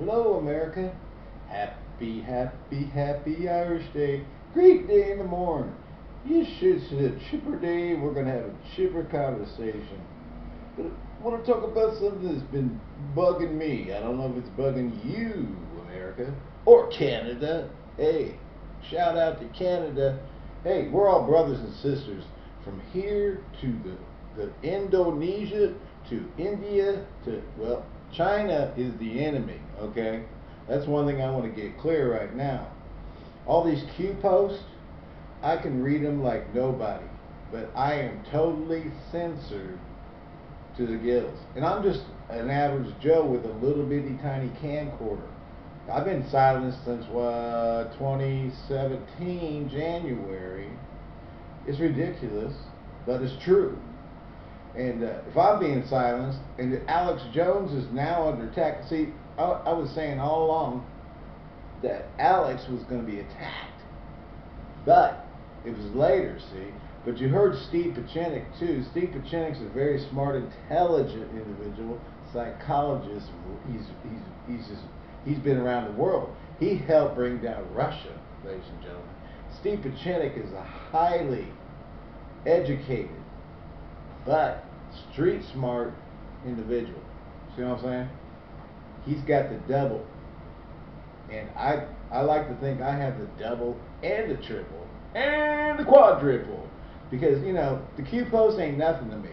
Hello, America. Happy, happy, happy Irish Day. Great day in the morning. Yes, it's a chipper day. We're going to have a chipper conversation. But I want to talk about something that's been bugging me. I don't know if it's bugging you, America, or Canada. Hey, shout out to Canada. Hey, we're all brothers and sisters from here to the, the Indonesia to India to, well, China is the enemy, okay? That's one thing I want to get clear right now. All these Q posts, I can read them like nobody, but I am totally censored to the gills. And I'm just an average Joe with a little bitty tiny camcorder. I've been silenced since uh, 2017 January. It's ridiculous, but it's true. And uh, if I'm being silenced, and Alex Jones is now under attack, see, I, I was saying all along that Alex was going to be attacked, but it was later, see. But you heard Steve Pieczenik too. Steve Pieczenik's a very smart, intelligent individual, psychologist. He's he's he's just, he's been around the world. He helped bring down Russia, ladies and gentlemen. Steve Pieczenik is a highly educated but street smart individual. See what I'm saying? He's got the double. And I I like to think I have the double and the triple and the quadruple. Because, you know, the Q post ain't nothing to me.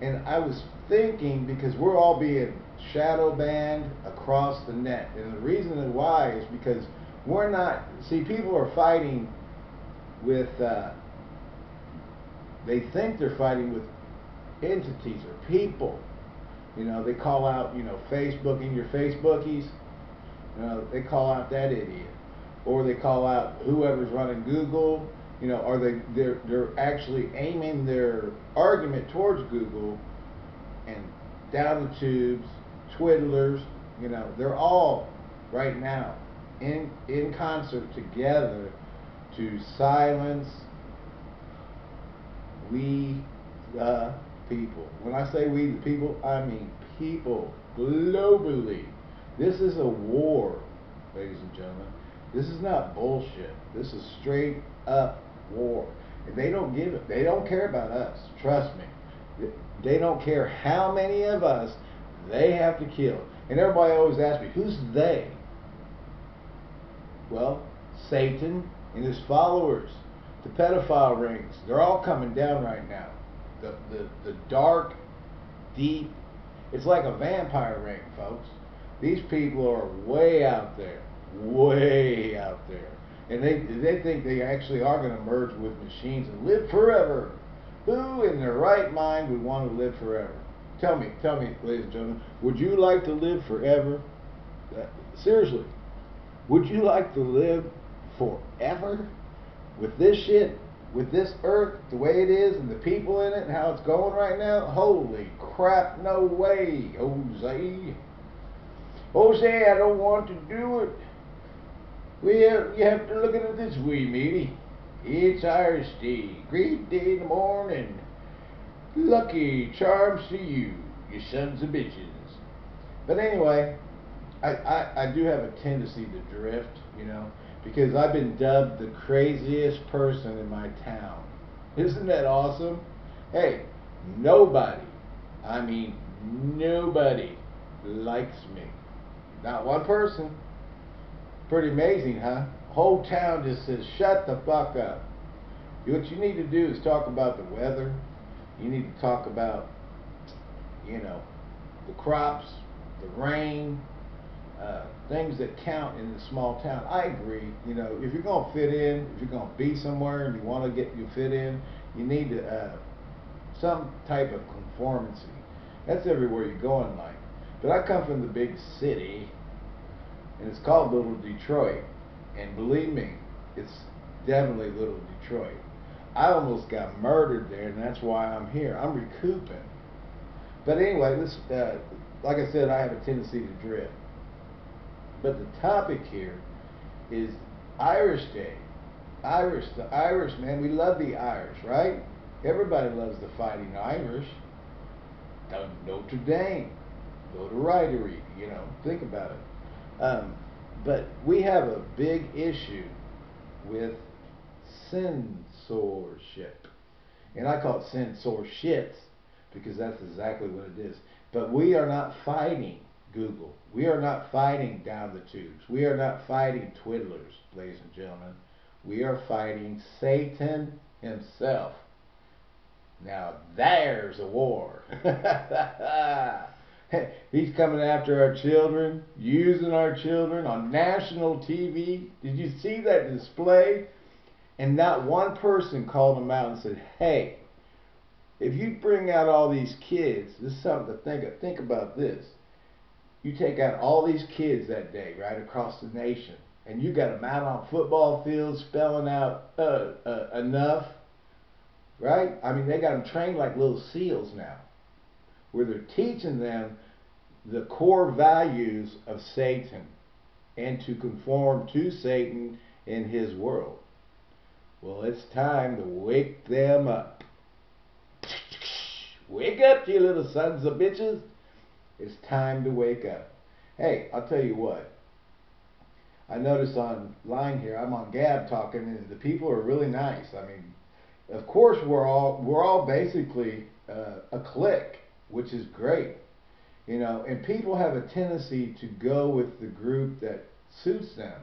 And I was thinking because we're all being shadow banned across the net. And the reason why is because we're not see people are fighting with uh, they think they're fighting with entities or people. You know, they call out, you know, Facebook and your Facebookies. You know, they call out that idiot. Or they call out whoever's running Google. You know, are they they're they're actually aiming their argument towards Google and down the tubes, twiddlers, you know, they're all right now in in concert together to silence we the people. When I say we the people, I mean people globally. This is a war, ladies and gentlemen. This is not bullshit. This is straight up war. And they don't give it. They don't care about us. Trust me. They don't care how many of us they have to kill. And everybody always asks me, who's they? Well, Satan and his followers, the pedophile rings, they're all coming down right now the, the, the dark, deep, it's like a vampire ring, folks. These people are way out there, way out there. And they, they think they actually are going to merge with machines and live forever. Who in their right mind would want to live forever? Tell me, tell me, ladies and gentlemen, would you like to live forever? Uh, seriously, would you like to live forever with this shit? With this earth the way it is and the people in it and how it's going right now, holy crap, no way, Jose. Jose, I don't want to do it. We have, you have to look at it this way, matey. It's Irish Day. Great day in the morning. Lucky charms to you, you sons of bitches. But anyway, I, I, I do have a tendency to drift, you know because I've been dubbed the craziest person in my town. Isn't that awesome? Hey, nobody, I mean nobody likes me. Not one person. Pretty amazing, huh? Whole town just says, shut the fuck up. What you need to do is talk about the weather. You need to talk about, you know, the crops, the rain, uh, things that count in a small town. I agree. You know, if you're to fit in, if you're to be somewhere and you want to get you fit in, you need to, uh, some type of conformity. That's everywhere you go in life. But I come from the big city, and it's called Little Detroit. And believe me, it's definitely Little Detroit. I almost got murdered there, and that's why I'm here. I'm recouping. But anyway, this, uh, like I said, I have a tendency to drift. But the topic here is Irish Day. Irish, the Irish, man, we love the Irish, right? Everybody loves the fighting Irish. Notre Dame, go to Ritery, you know, think about it. Um, but we have a big issue with censorship. And I call it censorship because that's exactly what it is. But we are not fighting Google. We are not fighting down the tubes. We are not fighting twiddlers, ladies and gentlemen. We are fighting Satan himself. Now there's a war. He's coming after our children, using our children on national TV. Did you see that display? And not one person called him out and said, hey, if you bring out all these kids, this is something to think of. Think about this. You take out all these kids that day, right, across the nation, and you got them out on football fields spelling out uh, uh, enough, right? I mean, they got them trained like little seals now, where they're teaching them the core values of Satan and to conform to Satan in his world. Well, it's time to wake them up. Wake up, you little sons of bitches. It's time to wake up. Hey, I'll tell you what. I noticed online here, I'm on Gab talking, and the people are really nice. I mean, of course, we're all we're all basically uh, a clique, which is great, you know. And people have a tendency to go with the group that suits them.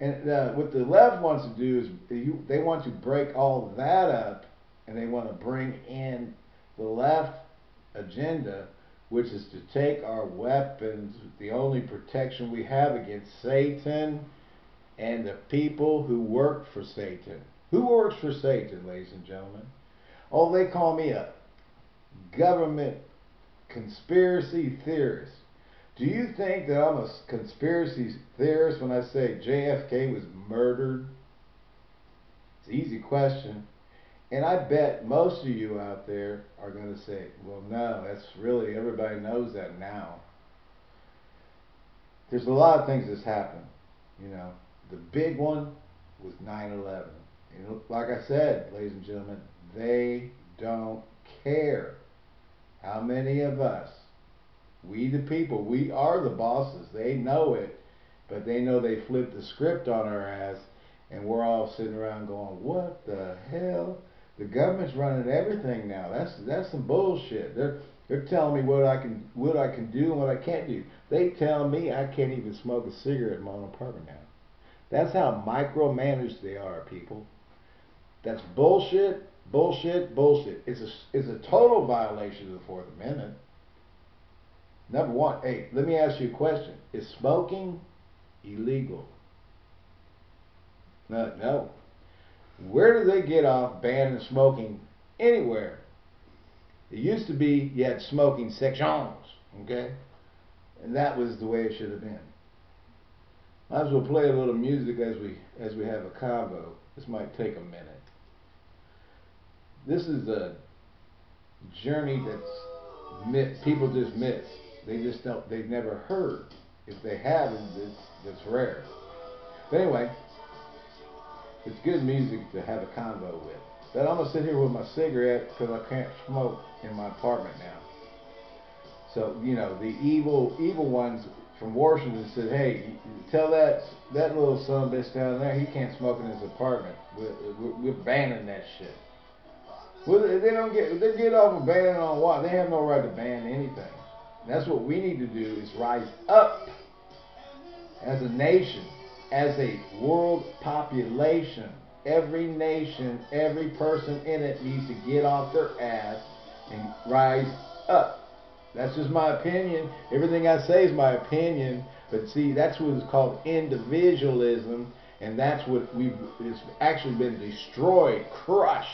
And uh, what the left wants to do is they want to break all that up, and they want to bring in the left agenda, which is to take our weapons, the only protection we have against Satan and the people who work for Satan. Who works for Satan, ladies and gentlemen? Oh, they call me a government conspiracy theorist. Do you think that I'm a conspiracy theorist when I say JFK was murdered? It's an easy question. And I bet most of you out there are going to say, well, no, that's really, everybody knows that now. There's a lot of things that's happened. You know, the big one was 9 11. You know, like I said, ladies and gentlemen, they don't care how many of us, we the people, we are the bosses. They know it, but they know they flipped the script on our ass, and we're all sitting around going, what the hell? The government's running everything now. That's that's some bullshit. They're they're telling me what I can what I can do and what I can't do. They tell me I can't even smoke a cigarette in my own apartment now. That's how micromanaged they are, people. That's bullshit, bullshit, bullshit. It's a it's a total violation of the Fourth Amendment. Number one, hey, let me ask you a question: Is smoking illegal? No, no. Where do they get off banning smoking anywhere? It used to be you had smoking sections, okay? And that was the way it should have been. Might as well play a little music as we as we have a convo. This might take a minute. This is a journey that's people just miss. They just don't. They've never heard. If they have, it's, it's rare. But anyway. It's good music to have a convo with. But I'm gonna sit here with my cigarette because I can't smoke in my apartment now. So you know the evil evil ones from Washington said, "Hey, tell that that little son bitch down there he can't smoke in his apartment. We're, we're, we're banning that shit." Well, they don't get they get off of banning on what? They have no right to ban anything. that's what we need to do is rise up as a nation as a world population, every nation, every person in it needs to get off their ass and rise up. That's just my opinion. Everything I say is my opinion. But see, that's what is called individualism, and that's what we've it's actually been destroyed, crushed.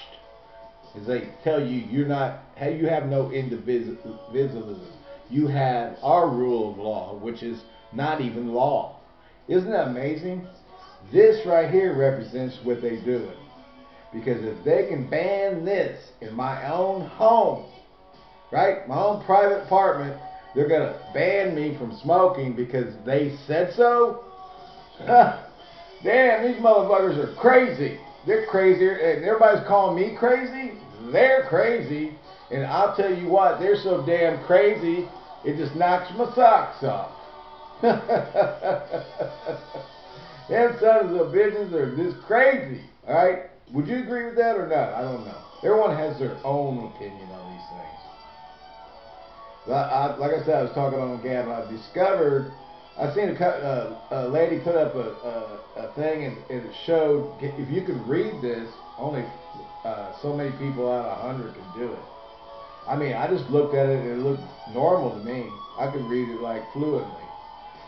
Is they tell you you're not, you have no individualism. You have our rule of law, which is not even law. Isn't that amazing? This right here represents what they're doing. Because if they can ban this in my own home, right, my own private apartment, they're going to ban me from smoking because they said so? Damn, these motherfuckers are crazy. They're crazier, and everybody's calling me crazy. They're crazy. And I'll tell you what, they're so damn crazy, it just knocks my socks off. Them sons of bitches are just crazy. All right, would you agree with that or not? I don't know. Everyone has their own opinion on these things. But I, like I said, I was talking on Gab, and I discovered I seen a, uh, a lady put up a, a, a thing, and, and, it showed if you could read this, only uh, so many people out of hundred can do it. I mean, I just looked at it, and it looked normal to me. I could read it like fluently.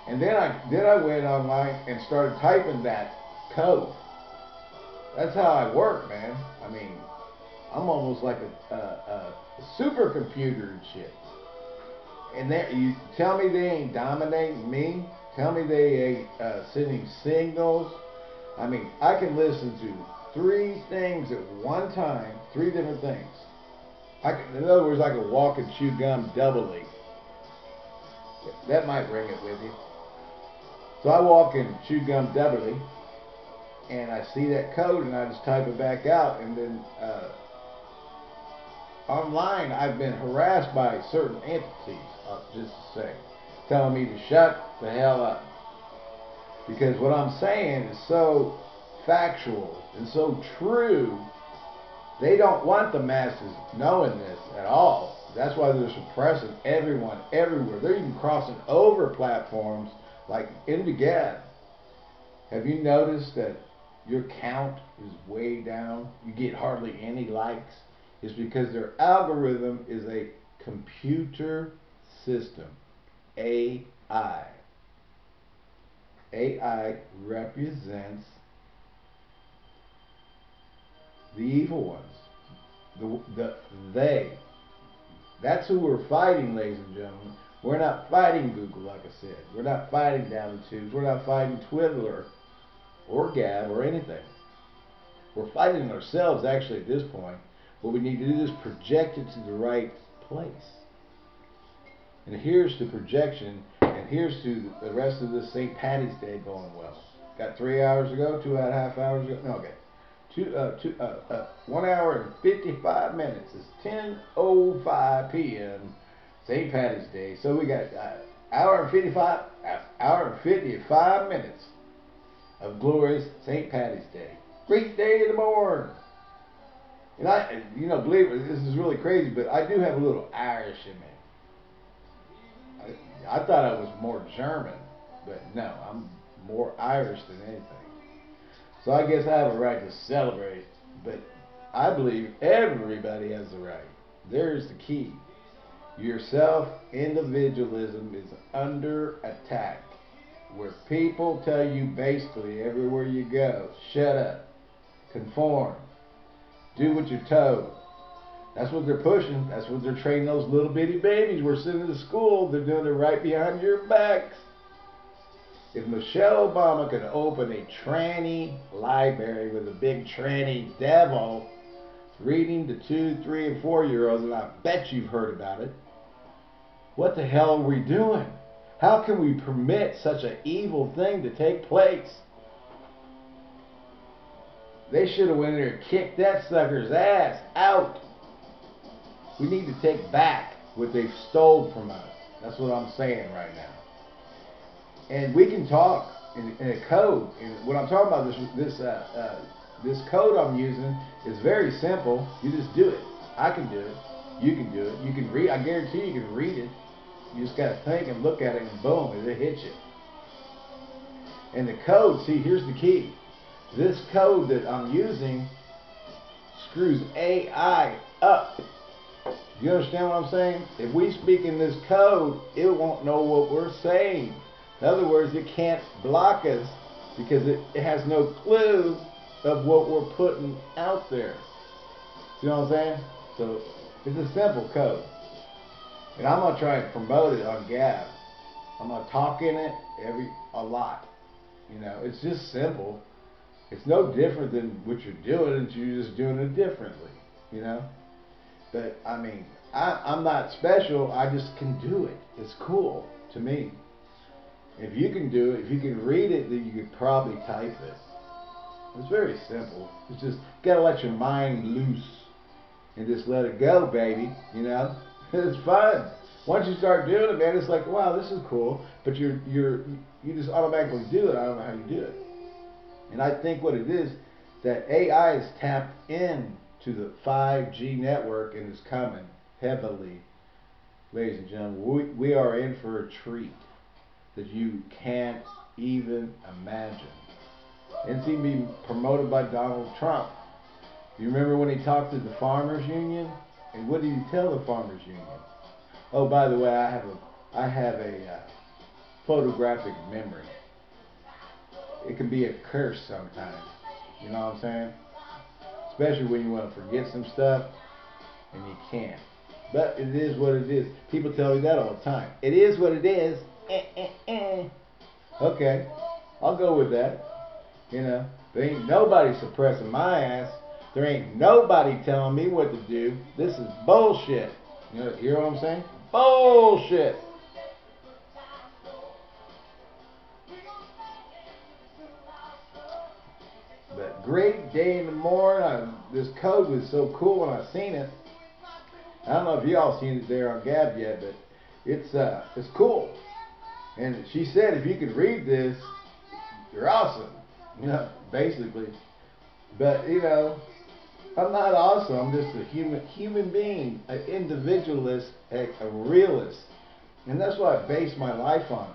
And then I then I went online and started typing that code. That's how I work, man. I mean, I'm almost like a, a, a supercomputer and shit. And there, you tell me they ain't dominating me. Tell me they ain't uh, sending signals. I mean, I can listen to three things at one time, three different things. I can, in other words, I can walk and chew gum doubly. That might ring it with you. So I walk and chew gum doubly, and I see that code, and I just type it back out, and then uh, online I've been harassed by certain entities, uh, just to say, telling me to shut the hell up. Because what I'm saying is so factual and so true, they don't want the masses knowing this at all. That's why they're suppressing everyone everywhere. They're even crossing over platforms like in the Gab. Have you noticed that your count is way down? You get hardly any likes It's because their algorithm is a computer system, AI. AI represents the evil ones, the, the they. That's who we're fighting, ladies and gentlemen. We're not fighting Google, like I said. We're not fighting Down the Tubes. We're not fighting Twitter or Gab or anything. We're fighting ourselves, actually, at this point. What we need to do is project it to the right place. And here's the projection, and here's to the rest of the St. Patty's Day going well. Got three hours ago, two and a half hours ago. No, okay. Two, uh, two, uh, uh, one hour and 55 minutes. It's 10.05 p.m. St. Patty's Day. So we got uh, hour and 55, uh, hour and 55 minutes of glorious St. Patty's Day. Great day in the morning. And I, you know, believe it, this is really crazy, but I do have a little Irish in me. I, I thought I was more German, but no, I'm more Irish than anything. So I guess I have a right to celebrate, but I believe everybody has the right. There's the key. Your self individualism is under attack, where people tell you basically everywhere you go, shut up, conform, do what you're told. That's what they're pushing. That's what they're training those little bitty babies we're sending to school. They're doing it right behind your backs. If Michelle Obama could open a tranny library with a big tranny devil reading to two, three, and four year olds, and I bet you've heard about it, what the hell are we doing? How can we permit such an evil thing to take place? They should have went in there and kicked that sucker's ass out. We need to take back what they've stole from us. That's what I'm saying right now. And we can talk in, in a code. And what I'm talking about this this uh, uh, this code I'm using is very simple. You just do it. I can do it. You can do it. You can read. I guarantee you can read it. You just got to think and look at it, and boom, it hits you. And the code, see, here's the key. This code that I'm using screws AI up. You understand what I'm saying? If we speak in this code, it won't know what we're saying. In other words, it can't block us because it, it has no clue of what we're putting out there. You know what I'm saying? So it's a simple code. And I'm gonna try and promote it on Gab. I'm gonna talk in it every a lot. You know, it's just simple. It's no different than what you're doing, it's you're just doing it differently, you know? But, I mean, I, I'm not special, I just can do it. It's cool to me. If you can do it, if you can read it, then you could probably type it. It's very simple. It's just, gotta let your mind loose and just let it go, baby, you know? It's fun. once you start doing it, man, it's like, wow, this is cool. But you're you're you just automatically do it. I don't know how you do it. And I think what it is that AI is tapped in to the 5G network and is coming heavily. Ladies and gentlemen, we, we are in for a treat that you can't even imagine. It's even being promoted by Donald Trump. You remember when he talked to the farmers union? And what do you tell the farmers union? Oh, by the way, I have a I have a uh, photographic memory. It can be a curse sometimes. You know what I'm saying? Especially when you want to forget some stuff and you can't. But it is what it is. People tell me that all the time. It is what it is. Eh, eh, eh. Okay, I'll go with that. You know, there ain't nobody suppressing my ass. There ain't nobody telling me what to do. This is bullshit. You know, hear what I'm saying? Bullshit. But great day in the morning. I, this code was so cool when I seen it. I don't know if y'all seen it there on Gab yet, but it's uh it's cool. And she said if you could read this, you're awesome. You know, basically. But you know, I'm not awesome. I'm just a human human being, an individualist, a, a realist. And that's what I base my life on.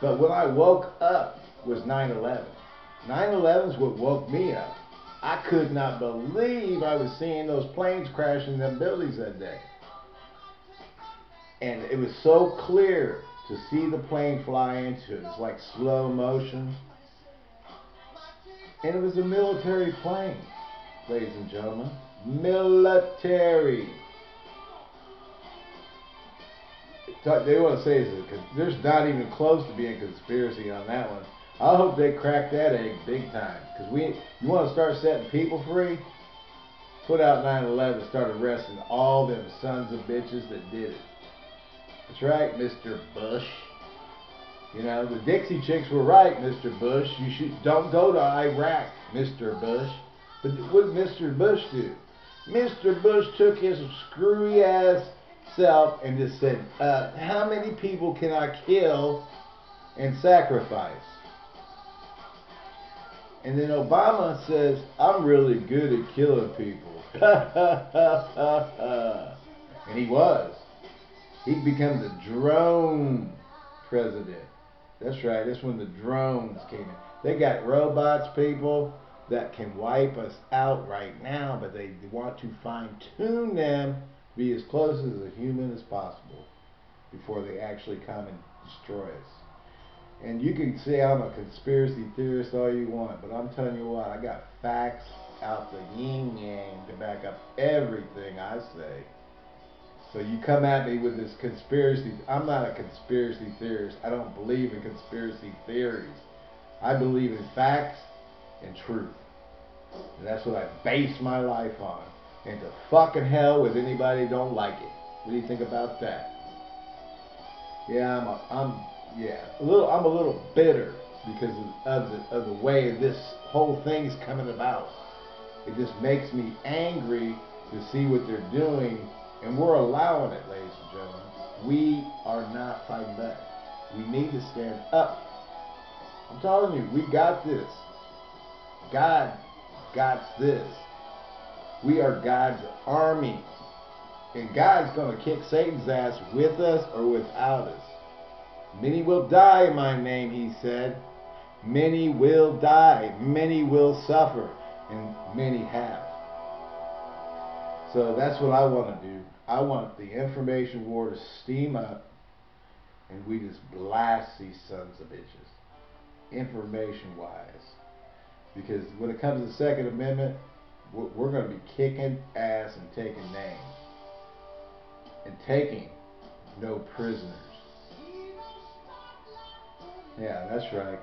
But when I woke up was 9-11. 9-11 is what woke me up. I could not believe I was seeing those planes crashing them buildings that day. And it was so clear to see the plane fly into it. It's like slow motion. And it was a military plane, ladies and gentlemen. Military. They want to say is there's not even close to being conspiracy on that one. I hope they crack that egg big time. Because we, you want to start setting people free? Put out 9/11 and start arresting all them sons of bitches that did it. That's right, Mr. Bush. You know, the Dixie chicks were right, Mr. Bush. You should don't go to Iraq, Mr. Bush. But what did Mr. Bush do? Mr. Bush took his screwy ass self and just said, uh, how many people can I kill and sacrifice? And then Obama says, I'm really good at killing people. and he was. He becomes a drone president. That's right. That's when the drones came in. They got robots, people, that can wipe us out right now, but they want to fine tune them be as close as a human as possible before they actually come and destroy us. And you can say I'm a conspiracy theorist all you want, but I'm telling you what, I got facts out the yin yang to back up everything I say. So you come at me with this conspiracy. I'm not a conspiracy theorist. I don't believe in conspiracy theories. I believe in facts and truth. And that's what I base my life on. And to fucking hell with anybody don't like it. What do you think about that? Yeah, I'm, a, I'm, yeah, a little, I'm a little bitter because of, the of the way this whole thing's coming about. It just makes me angry to see what they're doing and we're allowing it, ladies and gentlemen. We are not fighting back. We need to stand up. I'm telling you, we got this. God got this. We are God's army. And God's going to kick Satan's ass with us or without us. Many will die in my name, he said. Many will die. Many will suffer. And many have. So that's what I want to do. I want the information war to steam up and we just blast these sons of bitches. Information wise. Because when it comes to the Second Amendment, we're going to be kicking ass and taking names. And taking no prisoners. Yeah, that's right.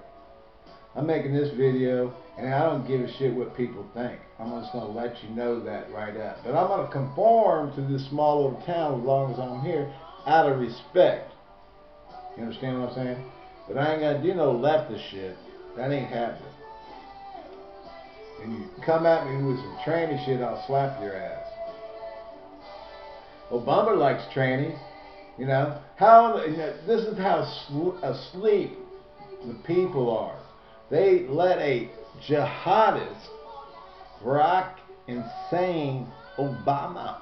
I'm making this video, and I don't give a shit what people think. I'm just going to let you know that right up. But I'm going to conform to this small little town as long as I'm here, out of respect. You understand what I'm saying? But I ain't going to do no leftist shit. That ain't happening. And you come at me with some tranny shit, I'll slap your ass. Obama likes trannies. You know how this is how asleep the people are. They let a jihadist, Barack insane Obama,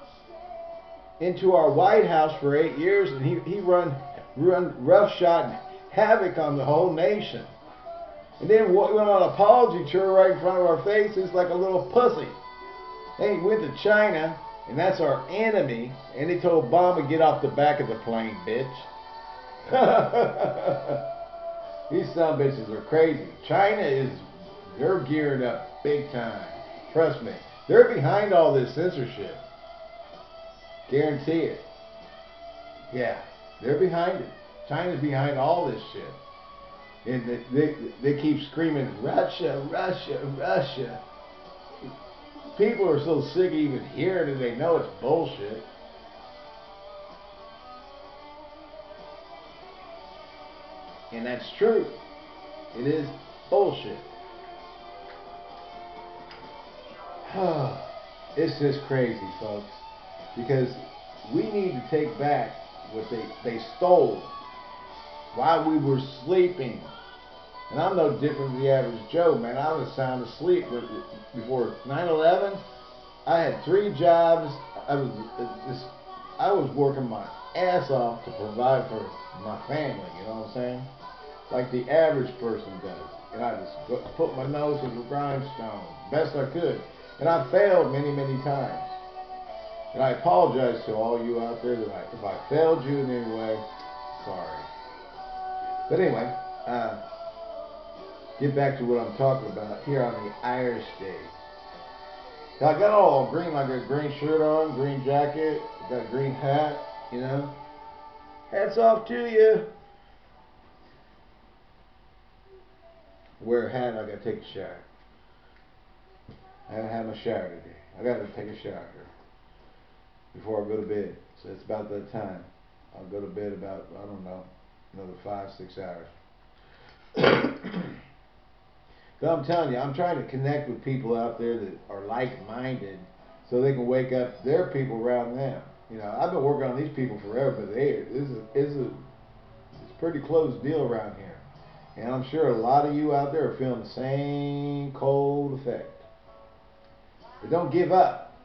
into our White House for eight years, and he he run run roughshod havoc on the whole nation. And then went on an apology tour right in front of our faces like a little pussy. Then he went to China, and that's our enemy, and he told Obama, get off the back of the plane, bitch. These some bitches are crazy. China is, they're gearing up big time. Trust me. They're behind all this censorship. Guarantee it. Yeah, they're behind it. China's behind all this shit. And they, they, they keep screaming, Russia, Russia, Russia. People are so sick of even hearing it, they know it's bullshit. And that's true. It is bullshit. it's just crazy, folks. Because we need to take back what they, they stole while we were sleeping. And I'm no different than the average Joe, man. I was sound asleep before 9/11. I had three jobs. I was I was working my ass off to provide for my family. You know what I'm saying? Like the average person does. And I just put my nose in the grindstone best I could. And I failed many, many times. And I apologize to all you out there that I, if I failed you in any way, sorry. But anyway, uh, get back to what I'm talking about here on the Irish Day. Now, I got all green, I got a green shirt on, green jacket, got a green hat, you know. Hats off to you. Wear a hat, I gotta take a shower. I haven't had my shower today. I gotta take a shower before I go to bed. So it's about that time. I'll go to bed about, I don't know, another five, six hours. but I'm telling you, I'm trying to connect with people out there that are like-minded so they can wake up their people around them. You know, I've been working on these people forever, but they, this is, this is it's a pretty close deal around here. And I'm sure a lot of you out there are feeling the same cold effect. But don't give up.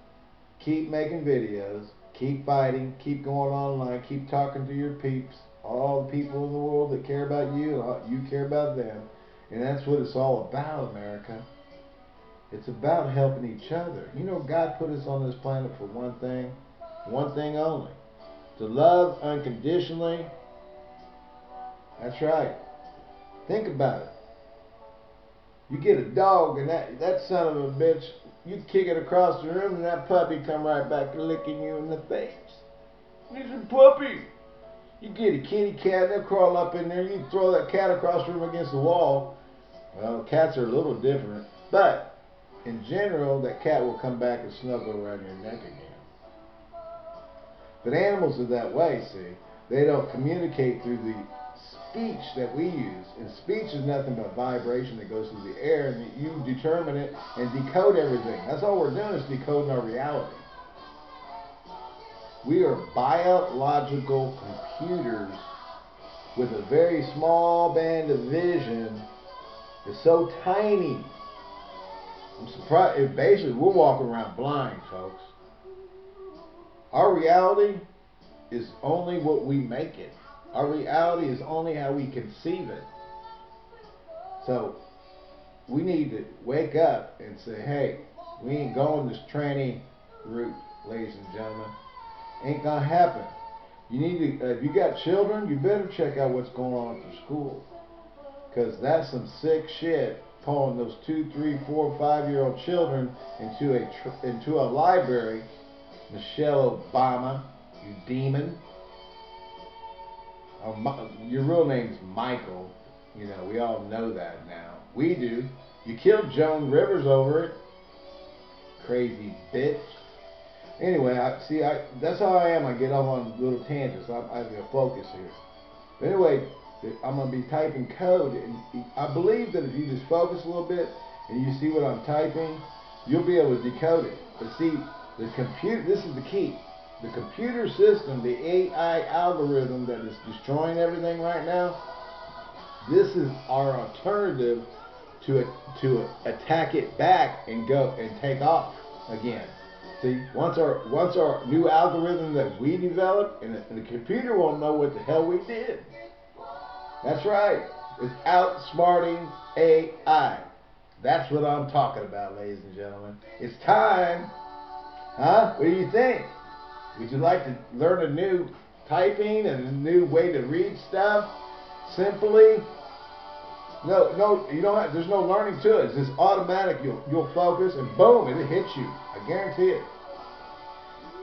Keep making videos. Keep fighting. Keep going online. Keep talking to your peeps all the people in the world that care about you, you care about them. And that's what it's all about, America. It's about helping each other. You know, God put us on this planet for one thing, one thing only. To love unconditionally. That's right. Think about it. You get a dog and that, that son of a bitch, you kick it across the room and that puppy come right back licking you in the face. He's a puppy. You get a kitty cat, they'll crawl up in there. You throw that cat across the room against the wall. Well, cats are a little different, but in general, that cat will come back and snuggle around your neck again. But animals are that way, see. They don't communicate through the speech that we use. And speech is nothing but vibration that goes through the air, and you determine it and decode everything. That's all we're doing is decoding our reality. We are biological computers with a very small band of vision. It's so tiny. I'm surprised. It Basically, we're walking around blind, folks. Our reality is only what we make it. Our reality is only how we conceive it. So, we need to wake up and say, hey, we ain't going this tranny route, ladies and gentlemen. Ain't gonna happen. You need to, uh, if you got children, you better check out what's going on at the school. Because that's some sick shit, pulling those two, three, four, five-year-old children into a, into a library. Michelle Obama, you demon. Oh, your real name's Michael. You know, we all know that now. We do. You killed Joan Rivers over it. Crazy bitch. Anyway, I see. I that's how I am. I get off on little tangents. I, I have to focus here. But anyway, I'm gonna be typing code, and I believe that if you just focus a little bit and you see what I'm typing, you'll be able to decode it. But see, the computer. This is the key. the computer system, the AI algorithm that is destroying everything right now, this is our alternative to to attack it back and go and take off again. See, once our once our new algorithm that we developed, and the, and the computer won't know what the hell we did. That's right. It's outsmarting AI. That's what I'm talking about, ladies and gentlemen. It's time. Huh? What do you think? Would you like to learn a new typing and a new way to read stuff simply? No, no, you don't have, there's no learning to it. It's just automatic. You'll, you'll focus and boom, it hits you. I guarantee it.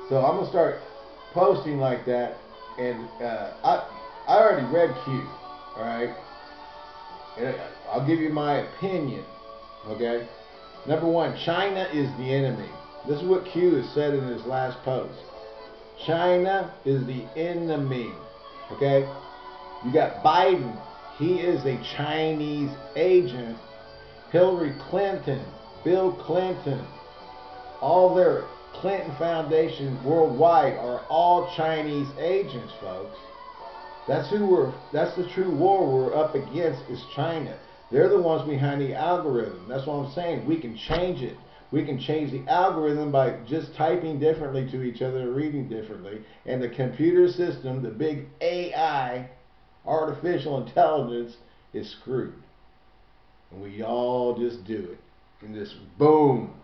So I'm going to start posting like that. And uh, I, I already read Q. Alright? I'll give you my opinion. Okay? Number one, China is the enemy. This is what Q has said in his last post. China is the enemy. Okay? You got Biden. He is a Chinese agent. Hillary Clinton, Bill Clinton, all their Clinton Foundation worldwide are all Chinese agents, folks. That's who we're that's the true war we're up against is China. They're the ones behind the algorithm. That's what I'm saying. We can change it. We can change the algorithm by just typing differently to each other, and reading differently. And the computer system, the big AI, artificial intelligence, is screwed. And we all just do it. And this boom.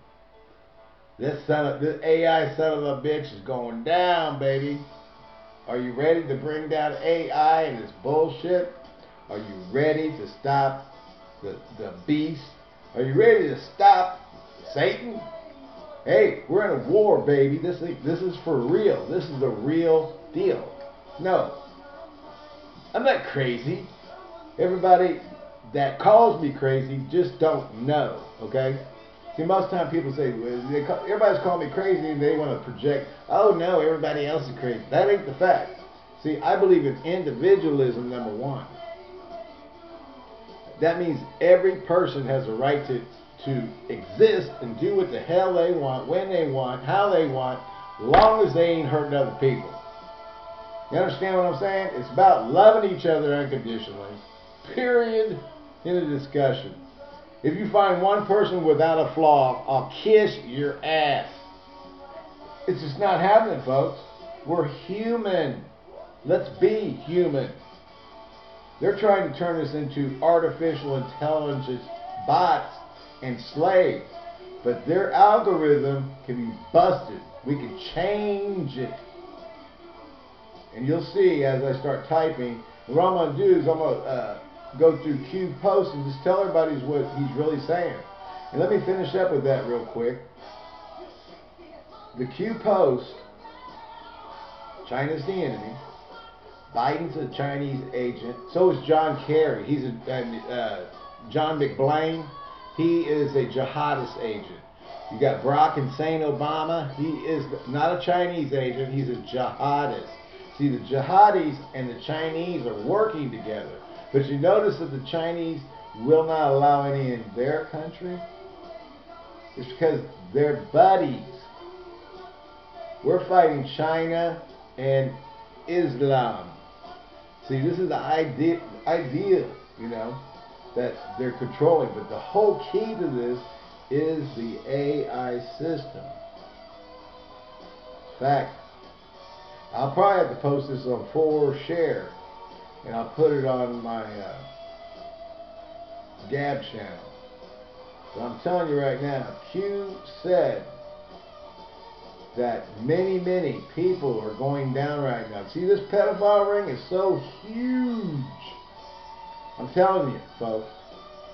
This son of this AI son of a bitch is going down, baby. Are you ready to bring down AI and its bullshit? Are you ready to stop the, the beast? Are you ready to stop Satan? Hey, we're in a war, baby. This is, this is for real. This is the real deal. No, I'm not crazy. Everybody that calls me crazy just don't know, okay? See, most time people say, they call, everybody's calling me crazy and they want to project, oh no, everybody else is crazy. That ain't the fact. See, I believe in individualism, number one. That means every person has a right to, to exist and do what the hell they want, when they want, how they want, long as they ain't hurting other people. You understand what I'm saying? It's about loving each other unconditionally. Period. In a discussion. If you find one person without a flaw, I'll kiss your ass. It's just not happening, folks. We're human. Let's be human. They're trying to turn us into artificial intelligence bots and slaves. But their algorithm can be busted. We can change it. And you'll see as I start typing, what I'm going to do is I'm going to uh, go through Q posts and just tell everybody what he's really saying. And let me finish up with that real quick. The Q post, China's the enemy. Biden's a Chinese agent. So is John Kerry. He's a uh, John McBlain. He is a jihadist agent. You got Barack Hussein Obama. He is not a Chinese agent. He's a jihadist. See, the jihadis and the Chinese are working together. But you notice that the Chinese will not allow any in their country? It's because they're buddies. We're fighting China and Islam. See, this is the idea, idea, you know, that they're controlling. But the whole key to this is the AI system. Fact, I'll probably have to post this on 4Share and I'll put it on my uh, Gab channel. But I'm telling you right now, Q said that many, many people are going down right now. See, this pedophile ring is so huge. I'm telling you, folks,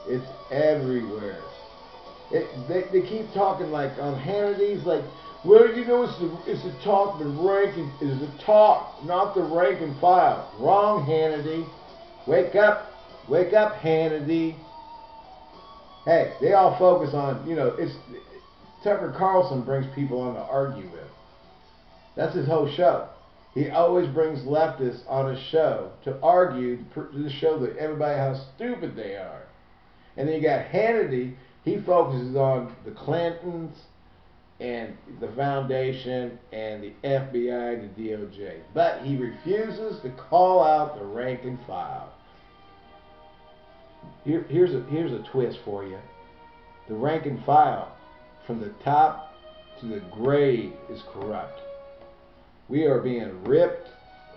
it's everywhere. It, they, they keep talking like on Hannity's, like well, you know, it's the, it's the rank, and, is the talk, not the rank and file. Wrong, Hannity. Wake up. Wake up, Hannity. Hey, they all focus on, you know, it's Tucker Carlson brings people on to argue with. That's his whole show. He always brings leftists on his show to argue, to show that everybody how stupid they are. And then you got Hannity, he focuses on the Clintons, and the foundation and the FBI and the DOJ. But he refuses to call out the rank and file. Here, here's a here's a twist for you. The rank and file, from the top to the grave, is corrupt. We are being ripped,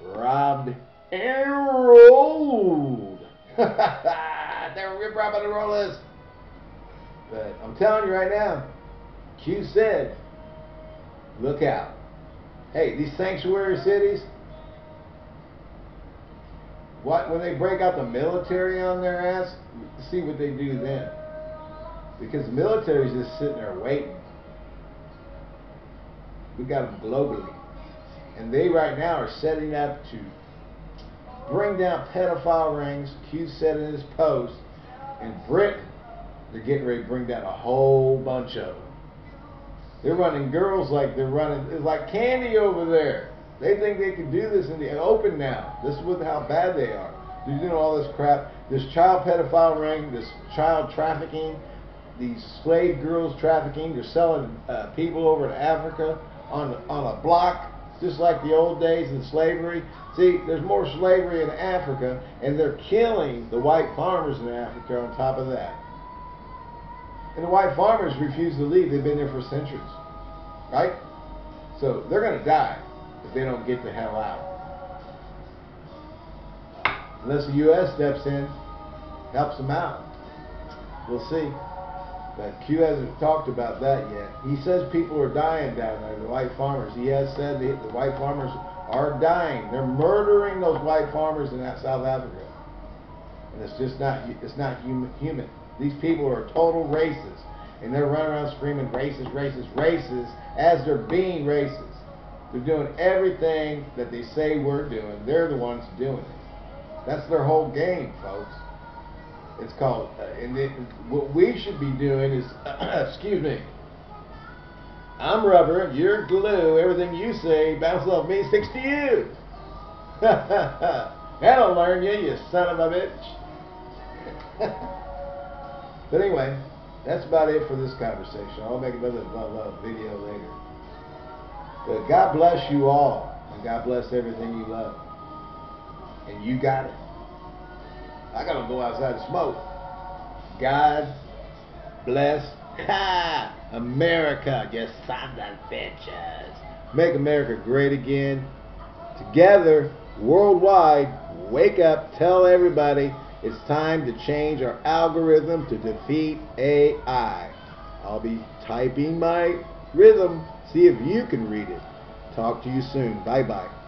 robbed, and rolled. They're rip robbing and roll us. But I'm telling you right now, Q said, look out. Hey, these sanctuary cities, what when they break out the military on their ass, see what they do then. Because the military's just sitting there waiting. We got them globally. And they right now are setting up to bring down pedophile rings. Q said in his post. In Britain, they're getting ready to bring down a whole bunch of them. They're running girls like they're running, it's like candy over there. They think they can do this in the open now. This is with how bad they are. They're doing all this crap. This child pedophile ring, this child trafficking, these slave girls trafficking. They're selling uh, people over to Africa on on a block, just like the old days in slavery. See, there's more slavery in Africa, and they're killing the white farmers in Africa on top of that. And the white farmers refuse to leave. They've been there for centuries. Right? So they're going to die if they don't get the hell out. Unless the U.S. steps in, helps them out. We'll see. But Q hasn't talked about that yet. He says people are dying down there, the white farmers. He has said the, the white farmers are dying. They're murdering those white farmers in South Africa. And it's just not, it's not human. human. These people are total racists. And they're running around screaming racist, racist, racist as they're being racist. They're doing everything that they say we're doing. They're the ones doing it. That's their whole game, folks. It's called, uh, and it, what we should be doing is, excuse me, I'm rubber, you're glue, everything you say bounces off me, sticks to you. That'll learn you, you son of a bitch. But anyway, that's about it for this conversation. I'll make another video later. But God bless you all. And God bless everything you love. And you got it. I gotta go outside and smoke. God bless America, you son of bitches. Make America great again. Together, worldwide, wake up, tell everybody it's time to change our algorithm to defeat AI. I'll be typing my rhythm. See if you can read it. Talk to you soon. Bye bye.